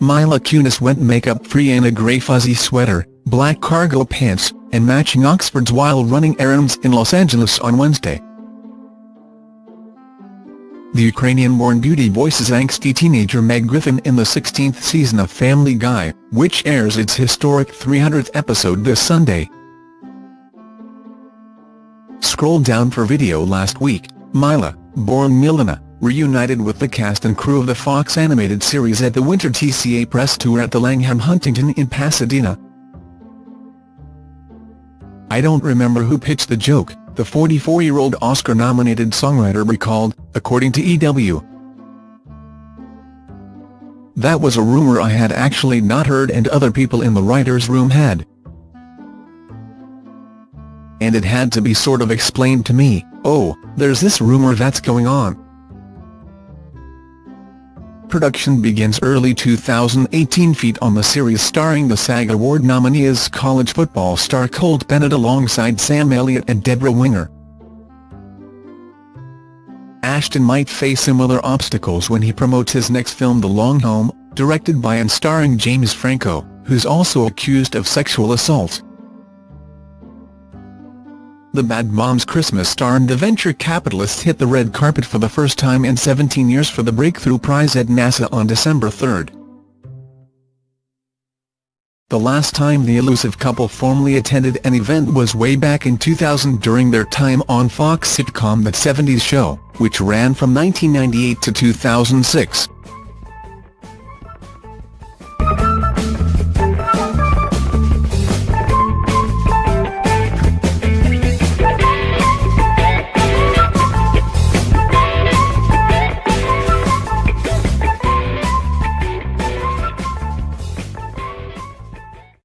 Mila Kunis went makeup-free in a grey fuzzy sweater, black cargo pants, and matching Oxfords while running errands in Los Angeles on Wednesday. The Ukrainian-born beauty voices angsty teenager Meg Griffin in the 16th season of Family Guy, which airs its historic 300th episode this Sunday. Scroll down for video last week, Mila, born Milana, reunited with the cast and crew of the Fox animated series at the Winter TCA press tour at the Langham Huntington in Pasadena. I don't remember who pitched the joke, the 44-year-old Oscar-nominated songwriter recalled, according to EW. That was a rumor I had actually not heard and other people in the writer's room had. And it had to be sort of explained to me, oh, there's this rumor that's going on. Production begins early 2018 feet on the series starring the SAG Award nominee as college football star Colt Bennett alongside Sam Elliott and Debra Winger. Ashton might face similar obstacles when he promotes his next film The Long Home, directed by and starring James Franco, who's also accused of sexual assault. The Bad Moms Christmas star and the venture capitalist hit the red carpet for the first time in 17 years for the Breakthrough Prize at NASA on December 3. The last time the elusive couple formally attended an event was way back in 2000 during their time on Fox sitcom That 70s Show, which ran from 1998 to 2006.